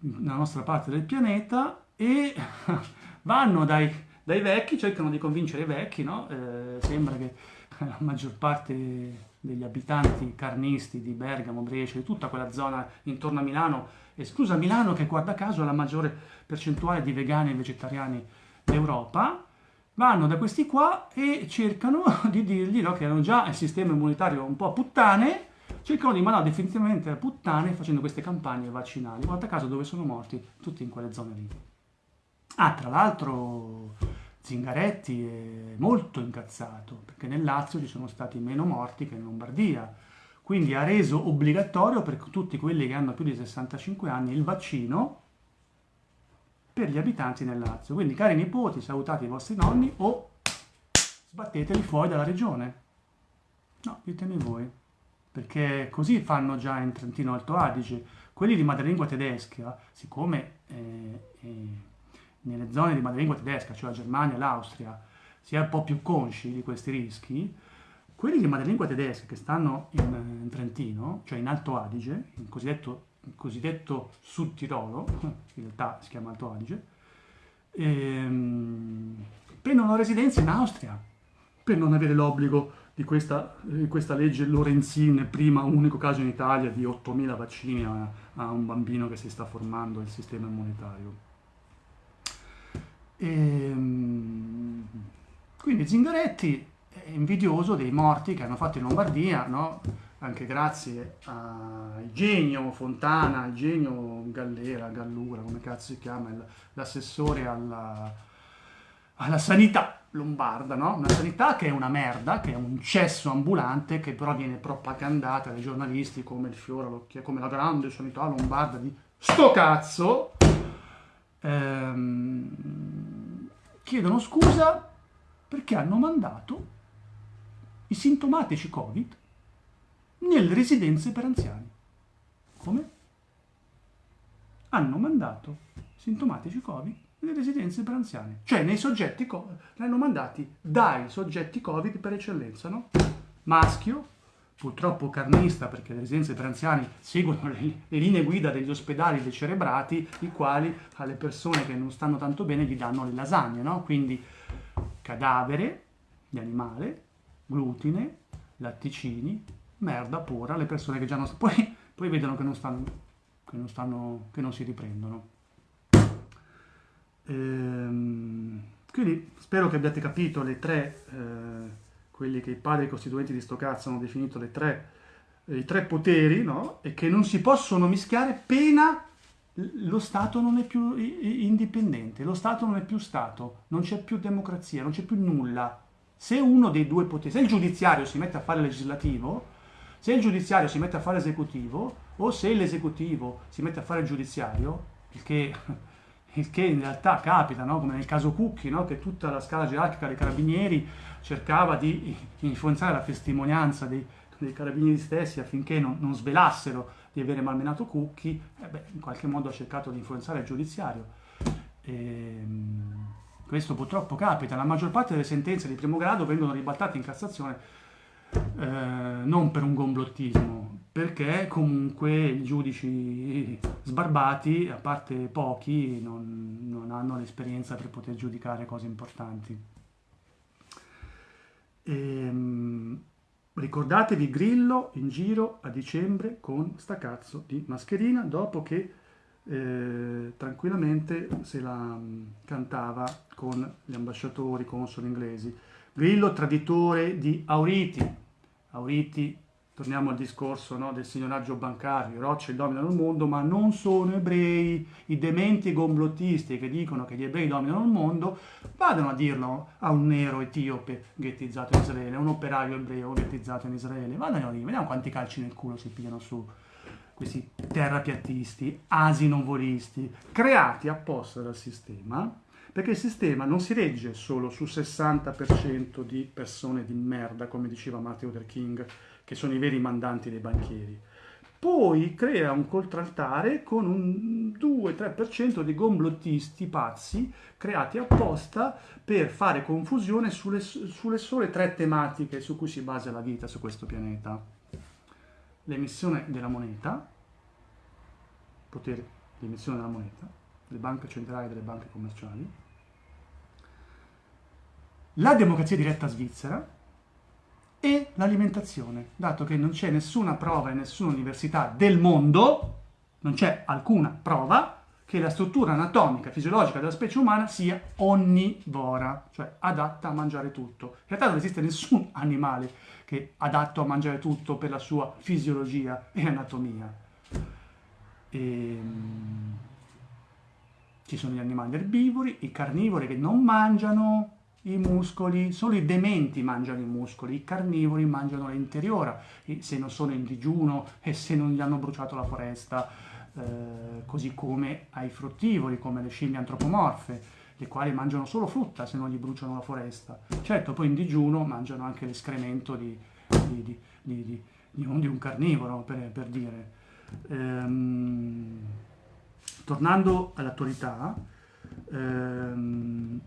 nella nostra parte del pianeta e vanno dai, dai vecchi, cercano di convincere i vecchi, no? eh, sembra che la maggior parte degli abitanti carnisti di Bergamo, Brescia, di tutta quella zona intorno a Milano, esclusa Milano che guarda caso ha la maggiore percentuale di vegani e vegetariani d'Europa, vanno da questi qua e cercano di dirgli no, che hanno già il sistema immunitario un po' puttane, cercano di mandare definitivamente a puttane facendo queste campagne vaccinali. Guarda caso dove sono morti? Tutti in quelle zone lì. Ah, tra l'altro Zingaretti è molto incazzato perché nel Lazio ci sono stati meno morti che in Lombardia. Quindi ha reso obbligatorio per tutti quelli che hanno più di 65 anni il vaccino per gli abitanti del Lazio. Quindi, cari nipoti, salutate i vostri nonni o sbatteteli fuori dalla regione. No, ditemi voi, perché così fanno già in Trentino Alto Adige. Quelli di madrelingua tedesca, siccome eh, eh, nelle zone di madrelingua tedesca, cioè la Germania e l'Austria, si è un po' più consci di questi rischi, quelli di madrelingua tedesca che stanno in, in Trentino, cioè in Alto Adige, in cosiddetto cosiddetto Sud Tirolo, in realtà si chiama Alto Adige, ehm, prendono residenza in Austria per non avere l'obbligo di questa, di questa, legge Lorenzin, prima unico caso in Italia di 8.000 vaccini a, a, un bambino che si sta formando il sistema immunitario. E, ehm, quindi Zingaretti è invidioso dei morti che hanno fatto in Lombardia, no? Anche grazie a Genio Fontana, Genio Gallera, Gallura, come cazzo si chiama, l'assessore alla, alla sanità lombarda, no? Una sanità che è una merda, che è un cesso ambulante, che però viene propagandata dai giornalisti come il fiore come la grande sanità lombarda di sto cazzo. Ehm, chiedono scusa perché hanno mandato i sintomatici Covid nelle residenze per anziani. Come? Hanno mandato sintomatici Covid nelle residenze per anziani, cioè nei soggetti Covid, li hanno mandati dai soggetti Covid per eccellenza, no? Maschio, purtroppo carnista perché le residenze per anziani seguono le, le, linee guida degli ospedali decerebrati, i quali alle persone che non stanno tanto bene gli danno le lasagne, no? Quindi cadavere di animale, glutine, latticini, merda pura, le persone che già non... Poi, poi vedono che non stanno, che non, stanno, che non si riprendono. Ehm, quindi spero che abbiate capito le tre, eh, quelli che i padri costituenti di sto cazzo hanno definito le tre, i tre poteri, no? E che non si possono mischiare pena lo Stato non è più indipendente, lo Stato non è più Stato, non c'è più democrazia, non c'è più nulla. Se uno dei due poteri, se il giudiziario si mette a fare legislativo, se il giudiziario si mette a fare esecutivo o se l'esecutivo si mette a fare il giudiziario, il che, il che in realtà capita, no? come nel caso Cucchi, no? che tutta la scala gerarchica dei carabinieri cercava di influenzare la testimonianza dei, dei carabinieri stessi affinché non, non, svelassero di avere malmenato Cucchi, eh beh, in qualche modo ha cercato di influenzare il giudiziario. E, ehm, questo purtroppo capita, la maggior parte delle sentenze di primo grado vengono ribaltate in Cassazione eh, non per un gomblottismo, perché comunque i giudici sbarbati, a parte pochi, non, non hanno l'esperienza per poter giudicare cose importanti. E, ehm, ricordatevi Grillo in giro a dicembre con sta cazzo di mascherina dopo che eh, tranquillamente se la um, cantava con gli ambasciatori, consoli inglesi. Grillo traditore di Auriti. Auriti, torniamo al discorso no, del signoraggio bancario, i Rothschild dominano il mondo, ma non sono ebrei. I dementi gomblottisti che dicono che gli ebrei dominano il mondo, vadano a dirlo a un nero etiope ghettizzato in Israele, a un operaio ebreo ghettizzato in Israele. Vadano lì, vediamo quanti calci nel culo si pigliano su questi terrapiattisti, asinovolisti, creati apposta dal sistema perché il sistema non si regge solo su 60% di persone di merda, come diceva Martin Luther King, che sono i veri mandanti dei banchieri. Poi crea un contraltare con un 2-3% di gomblottisti pazzi creati apposta per fare confusione sulle, sulle sole tre tematiche su cui si basa la vita su questo pianeta. L'emissione della moneta, potere di emissione della moneta, le banche centrali e delle banche commerciali, la democrazia diretta svizzera e l'alimentazione, dato che non c'è nessuna prova in nessuna università del mondo, non c'è alcuna prova che la struttura anatomica e fisiologica della specie umana sia onnivora, cioè adatta a mangiare tutto. In realtà non esiste nessun animale che è adatto a mangiare tutto per la sua fisiologia e anatomia. E, ehm, ci sono gli animali erbivori, i carnivori che non mangiano i muscoli, solo i dementi mangiano i muscoli, i carnivori mangiano l'interiora, se non sono in digiuno e se non gli hanno bruciato la foresta eh, così come ai fruttivori, come le scimmie antropomorfe, le quali mangiano solo frutta se non gli bruciano la foresta. Certo, poi in digiuno mangiano anche l'escremento di, di, di, di, un, carnivoro, per, per dire. Ehm, tornando all'attualità, ehm,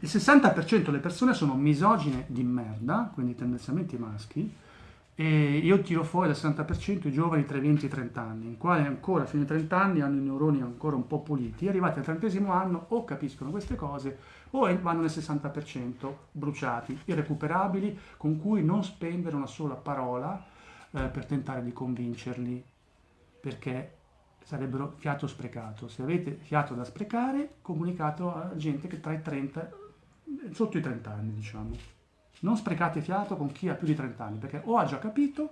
il 60% delle persone sono misogine di merda, quindi tendenzialmente maschi, e io tiro fuori dal 60% i giovani tra i 20 e i 30 anni, i quali ancora fino ai 30 anni hanno i neuroni ancora un po' puliti, arrivati al trentesimo anno o capiscono queste cose o vanno nel 60% bruciati, irrecuperabili, con cui non spendere una sola parola eh, per tentare di convincerli, perché sarebbero fiato sprecato. Se avete fiato da sprecare, comunicato a gente che tra i 30, sotto i 30 anni diciamo. Non sprecate fiato con chi ha più di 30 anni, perché o ha già capito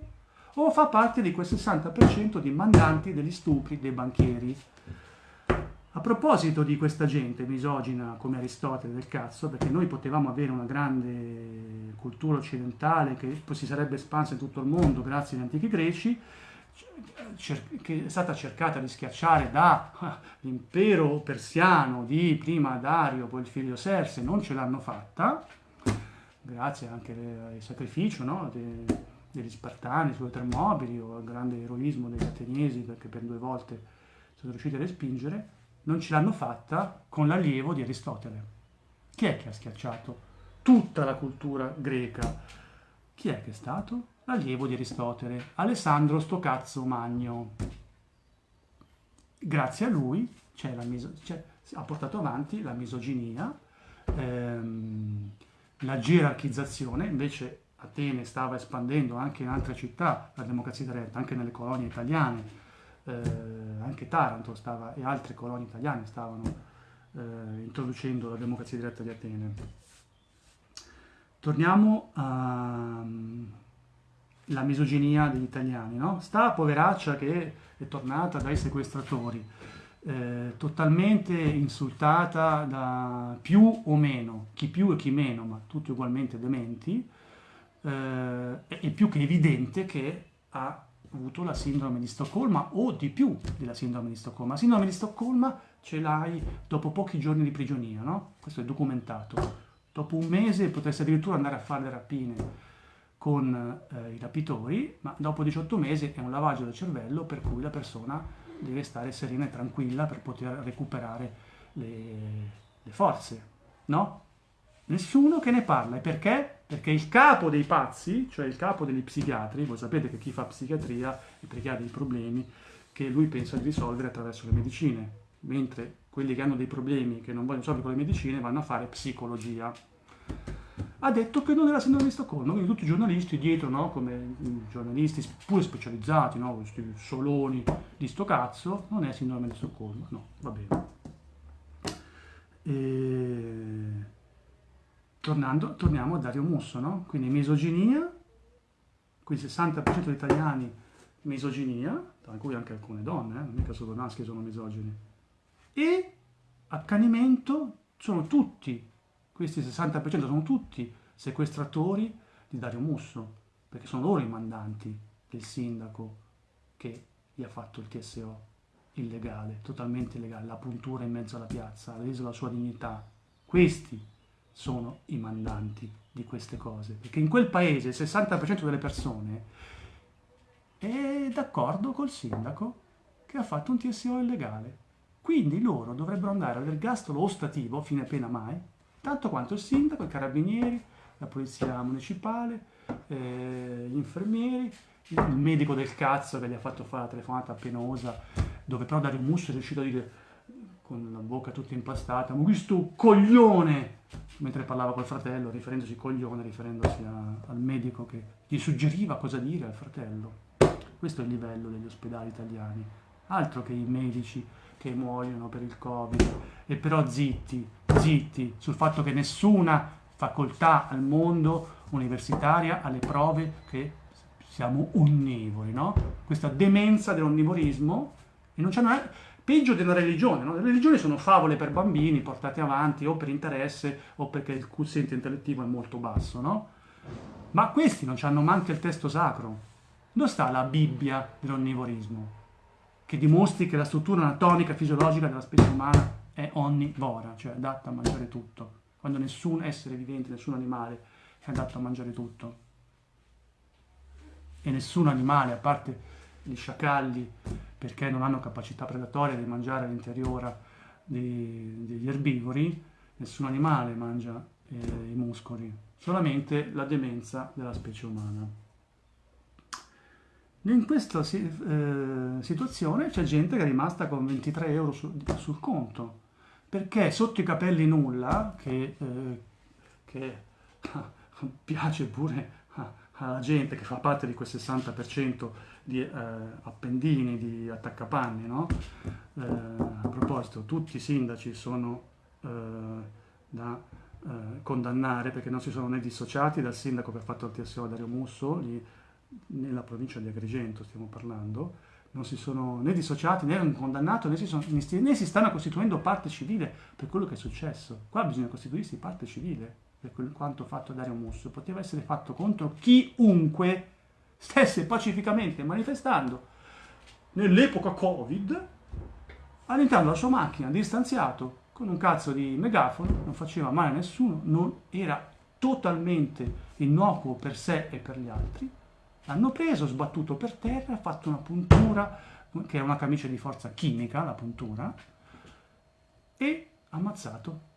o fa parte di quel 60% di mandanti degli stupri dei banchieri. A proposito di questa gente misogina come Aristotele del cazzo, perché noi potevamo avere una grande cultura occidentale che si sarebbe espansa in tutto il mondo grazie agli antichi greci, che è stata cercata di schiacciare dall'impero persiano di prima Dario, poi il figlio Serse, non ce l'hanno fatta, grazie anche al sacrificio no? De, degli Spartani sulle Termopili o al grande eroismo degli Ateniesi perché per due volte sono riusciti a respingere, non ce l'hanno fatta con l'allievo di Aristotele. Chi è che ha schiacciato tutta la cultura greca? Chi è che è stato? L'allievo di Aristotele, Alessandro Stocazzo Magno. Grazie a lui miso- ha portato avanti la misoginia, ehm, la gerarchizzazione, invece Atene stava espandendo anche in altre città la democrazia diretta, anche nelle colonie italiane, eh, anche Taranto stava, e altre colonie italiane stavano eh, introducendo la democrazia diretta di Atene. Torniamo alla misoginia degli italiani, no? Sta poveraccia che è tornata dai sequestratori eh, totalmente insultata da più o meno, chi più e chi meno, ma tutti ugualmente dementi, eh, è più che evidente che ha avuto la sindrome di Stoccolma o di più della sindrome di Stoccolma. La sindrome di Stoccolma ce l'hai dopo pochi giorni di prigionia, no? Questo è documentato. Dopo un mese potresti addirittura andare a fare le rapine con eh, i rapitori, ma dopo 18 mesi è un lavaggio del cervello per cui la persona deve stare serena e tranquilla per poter recuperare le, le forze, no? Nessuno che ne parla. E perché? Perché il capo dei pazzi, cioè il capo degli psichiatri, voi sapete che chi fa psichiatria è perché ha dei problemi che lui pensa di risolvere attraverso le medicine, mentre quelli che hanno dei problemi che non vogliono risolvere con le medicine vanno a fare psicologia ha detto che non era sindrome di Stoccolma, quindi tutti i giornalisti dietro, no? come giornalisti pure specializzati, no? questi soloni di sto cazzo, non è sindrome di Stoccolma, no, va bene. E... Tornando, torniamo a Dario Musso, no? quindi misoginia, quindi 60% degli italiani misoginia, tra cui anche alcune donne, eh? non mica solo maschi sono misogini, e accanimento sono tutti questi 60% sono tutti sequestratori di Dario Musso, perché sono loro i mandanti del sindaco che gli ha fatto il TSO illegale, totalmente illegale, la puntura in mezzo alla piazza, ha reso la sua dignità. Questi sono i mandanti di queste cose, perché in quel paese il 60% delle persone è d'accordo col sindaco che ha fatto un TSO illegale. Quindi loro dovrebbero andare all'ergastolo ostativo, fine pena mai, tanto quanto il sindaco, i carabinieri, la polizia municipale, eh, gli infermieri, il medico del cazzo che gli ha fatto fare la telefonata penosa, dove però Dario Musso è riuscito a dire con la bocca tutta impastata, ma questo coglione, mentre parlava col fratello, riferendosi coglione, riferendosi a, al medico che gli suggeriva cosa dire al fratello. Questo è il livello degli ospedali italiani, altro che i medici che muoiono per il Covid, e però zitti, zitti sul fatto che nessuna facoltà al mondo universitaria ha le prove che siamo onnivori, no? Questa demenza dell'onnivorismo, e non c'è una... peggio della religione, no? Le religioni sono favole per bambini portate avanti o per interesse o perché il quoziente intellettivo è molto basso, no? Ma questi non hanno manco il testo sacro. Dove sta la Bibbia dell'onnivorismo? Che dimostri che la struttura anatomica fisiologica della specie umana è onnivora, cioè adatta a mangiare tutto, quando nessun essere vivente, nessun animale è adatto a mangiare tutto. E nessun animale, a parte gli sciacalli, perché non hanno capacità predatoria di mangiare all'interiore degli erbivori, nessun animale mangia eh, i muscoli, solamente la demenza della specie umana. In questa eh, situazione c'è gente che è rimasta con 23 euro su, sul conto, perché sotto i capelli nulla, che, eh, che piace pure alla gente che fa parte di quel 60% di eh, appendini, di attaccapanni, no? eh, a proposito, tutti i sindaci sono eh, da eh, condannare perché non si sono né dissociati dal sindaco che ha fatto il TSO Dario Musso, lì nella provincia di Agrigento stiamo parlando, non si sono né dissociati né hanno condannato né si, sono, né si stanno costituendo parte civile per quello che è successo. Qua bisogna costituirsi parte civile per quanto fatto Dario Musso. Poteva essere fatto contro chiunque stesse pacificamente manifestando nell'epoca Covid all'interno della sua macchina, distanziato, con un cazzo di megafono, non faceva male a nessuno, non era totalmente innocuo per sé e per gli altri, l'hanno preso, sbattuto per terra, fatto una puntura, che è una camicia di forza chimica, la puntura, e ammazzato.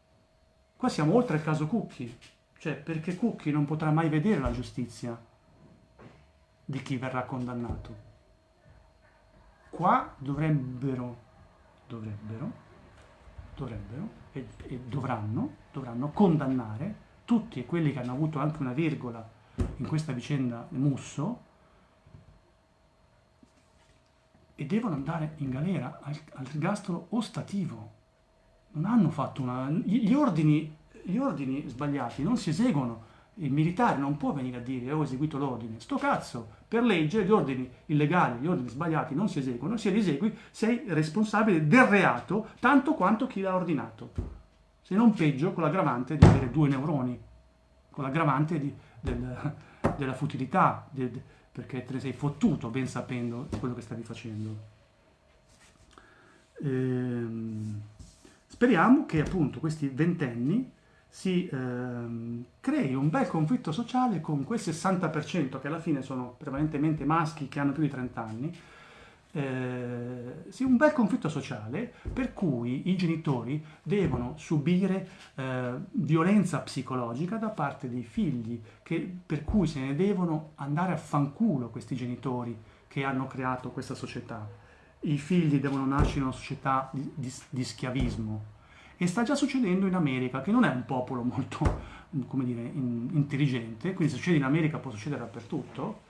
Qua siamo oltre il caso Cucchi, cioè perché Cucchi non potrà mai vedere la giustizia di chi verrà condannato. Qua dovrebbero, dovrebbero, dovrebbero e, e dovranno, dovranno condannare tutti quelli che hanno avuto anche una virgola in questa vicenda Musso e devono andare in galera al, al rigastro ostativo. Non hanno fatto una... Gli ordini, gli ordini sbagliati non si eseguono. Il militare non può venire a dire ho eseguito l'ordine. Sto cazzo, per legge gli ordini illegali, gli ordini sbagliati non si eseguono. Se li esegui sei responsabile del reato tanto quanto chi l'ha ordinato. Se non peggio con l'aggravante di avere due neuroni, con l'aggravante di del, della futilità, del, perché te ne sei fottuto ben sapendo quello che stavi facendo. Ehm, speriamo che appunto questi ventenni si ehm, crei un bel conflitto sociale con quel 60% che alla fine sono prevalentemente maschi che hanno più di 30 anni, eh, sì, un bel conflitto sociale per cui i genitori devono subire eh, violenza psicologica da parte dei figli, che, per cui se ne devono andare a fanculo questi genitori che hanno creato questa società. I figli devono nascere in una società di, di, di schiavismo. E sta già succedendo in America, che non è un popolo molto, come dire, in, intelligente, quindi se succede in America può succedere dappertutto,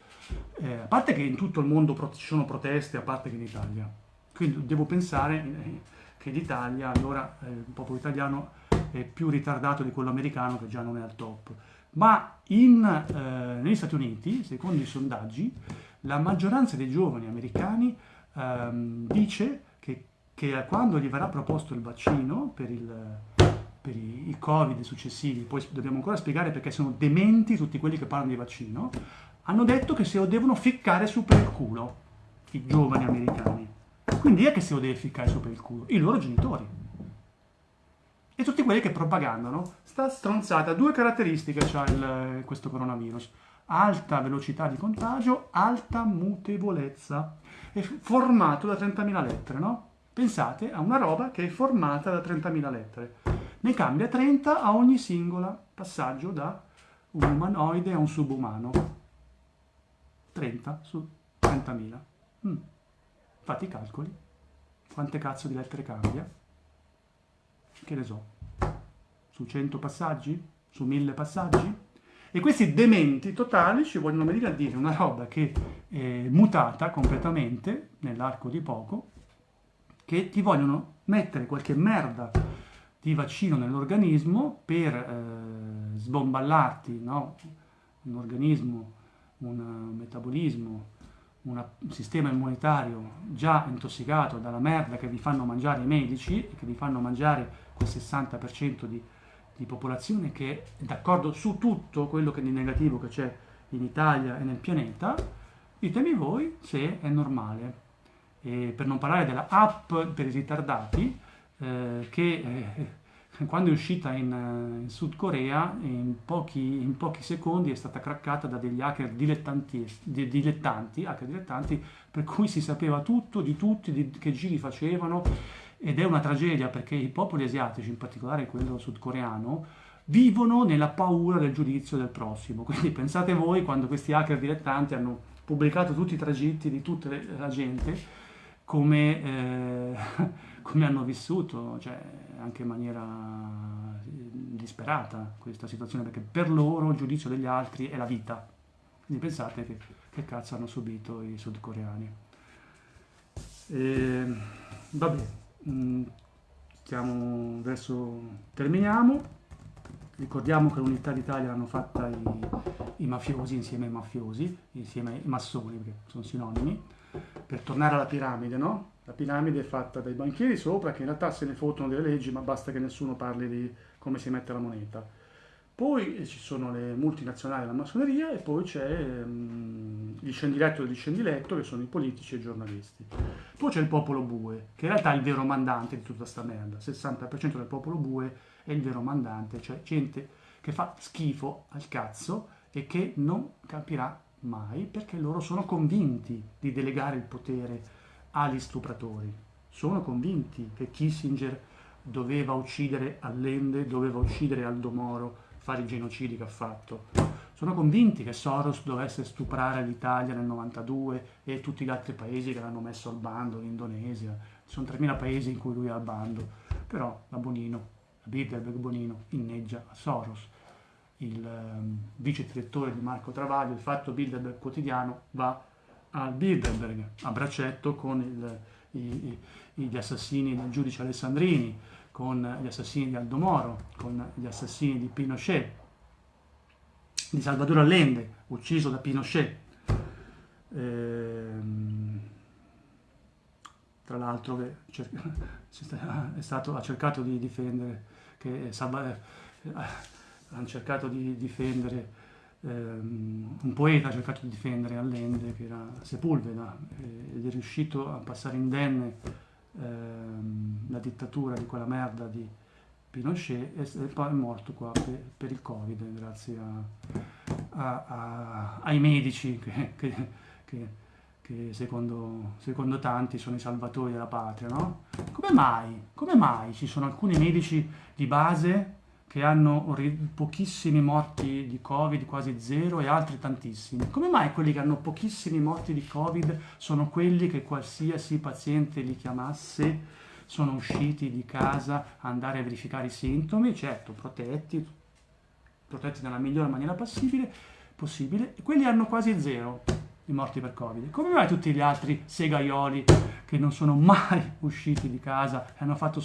eh, a parte che in tutto il mondo ci sono proteste, a parte che in Italia. Quindi devo pensare eh, che l'Italia, allora eh, il popolo italiano è più ritardato di quello americano che già non è al top. Ma in, eh, negli Stati Uniti, secondo i sondaggi, la maggioranza dei giovani americani ehm, dice che, che, quando gli verrà proposto il vaccino per, il, per i, i Covid successivi, poi dobbiamo ancora spiegare perché sono dementi tutti quelli che parlano di vaccino, hanno detto che se lo devono ficcare su per il culo, i giovani americani. Quindi è che se lo deve ficcare su per il culo? I loro genitori. E tutti quelli che propagandano. Sta stronzata, due caratteristiche ha questo coronavirus. Alta velocità di contagio, alta mutevolezza. È formato da 30.000 lettere, no? Pensate a una roba che è formata da 30.000 lettere. Ne cambia 30 a ogni singola passaggio da un umanoide a un subumano. 30 su 30.000. Mm. Fate i calcoli. Quante cazzo di lettere cambia? Che ne so. Su 100 passaggi? Su 1000 passaggi? E questi dementi totali ci vogliono venire a dire una roba che è mutata completamente nell'arco di poco, che ti vogliono mettere qualche merda di vaccino nell'organismo per eh, sbomballarti no? un organismo un metabolismo, un sistema immunitario già intossicato dalla merda che vi fanno mangiare i medici e che vi fanno mangiare quel 60% di, di popolazione che è d'accordo su tutto quello che di negativo che c'è in Italia e nel pianeta, ditemi voi se è normale. E per non parlare della app per i ritardati, eh, che eh, quando è uscita in, eh, in Sud Corea in pochi, in pochi, secondi è stata craccata da degli hacker dilettanti, dilettanti, hacker dilettanti, per cui si sapeva tutto di tutti, di che giri facevano ed è una tragedia perché i popoli asiatici, in particolare quello sudcoreano, vivono nella paura del giudizio del prossimo. Quindi pensate voi quando questi hacker dilettanti hanno pubblicato tutti i tragitti di tutta la gente, come, eh, come hanno vissuto, cioè anche in maniera eh, disperata questa situazione, perché per loro il giudizio degli altri è la vita. Quindi pensate che, che cazzo hanno subito i sudcoreani. E, vabbè, mh, mm, stiamo verso... terminiamo. Ricordiamo che l'unità d'Italia l'hanno fatta i, i, mafiosi insieme ai mafiosi, insieme ai massoni, perché sono sinonimi, per tornare alla piramide, no? La piramide è fatta dai banchieri sopra che in realtà se ne fottono delle leggi, ma basta che nessuno parli di come si mette la moneta. Poi ci sono le multinazionali della massoneria e poi c'è um, il scendiletto del scendiletto che sono i politici e i giornalisti. Poi c'è il popolo bue, che in realtà è il vero mandante di tutta questa merda. Il 60% del popolo bue è il vero mandante, cioè gente che fa schifo al cazzo e che non capirà mai perché loro sono convinti di delegare il potere agli stupratori. Sono convinti che Kissinger doveva uccidere Allende, doveva uccidere Aldo Moro, fare i genocidi che ha fatto. Sono convinti che Soros dovesse stuprare l'Italia nel 92 e tutti gli altri paesi che l'hanno messo al bando, l'Indonesia. Ci sono 3.000 paesi in cui lui è al bando. Però la Bonino, la Bilderberg Bonino, inneggia a Soros. Il um, vice direttore di Marco Travaglio, il fatto Bilderberg quotidiano, va al Bilderberg a braccetto con il, i, gli assassini del giudice Alessandrini con gli assassini di Aldo Moro, con gli assassini di Pinochet, di Salvador Allende, ucciso da Pinochet. Ehm, tra l'altro stato, ha cercato di difendere, che Salva, eh, hanno cercato di difendere, ehm, un poeta ha cercato di difendere Allende che era Sepulveda eh, ed è riuscito a passare indenne ehm, la dittatura di quella merda di Pinochet e, e poi è morto qua per, per il Covid grazie a, a, a, ai medici che, che, che, che secondo, secondo, tanti sono i salvatori della patria, no? Come mai? Come mai ci sono alcuni medici di base che hanno pochissimi morti di Covid, quasi zero, e altri tantissimi. Come mai quelli che hanno pochissimi morti di Covid sono quelli che qualsiasi paziente li chiamasse sono usciti di casa andare a verificare i sintomi, certo, protetti, protetti nella migliore maniera possibile, possibile quelli hanno quasi zero di morti per Covid. Come mai tutti gli altri segaioli che non sono mai usciti di casa e hanno fatto